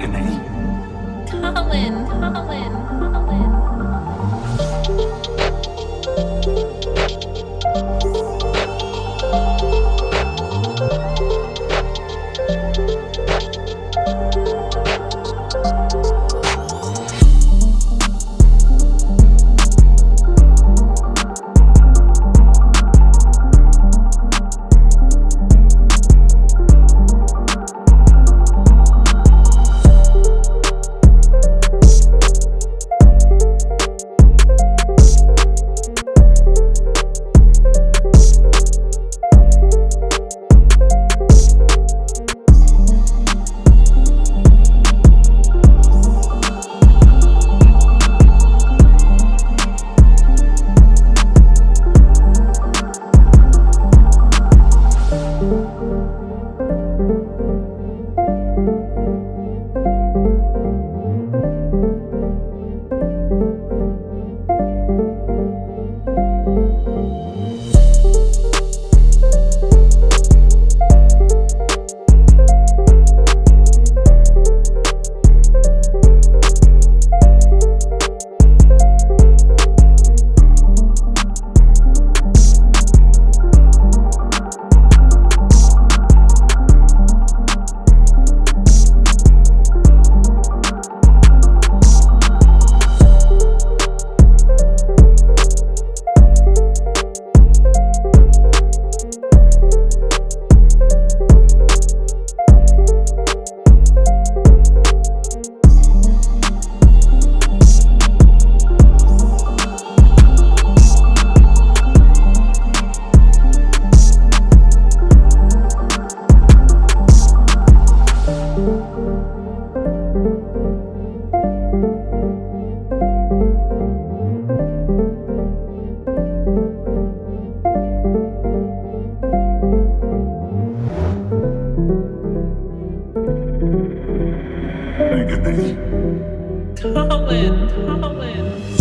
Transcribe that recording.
Colin, Colin, Colin. Música Colin, Colin.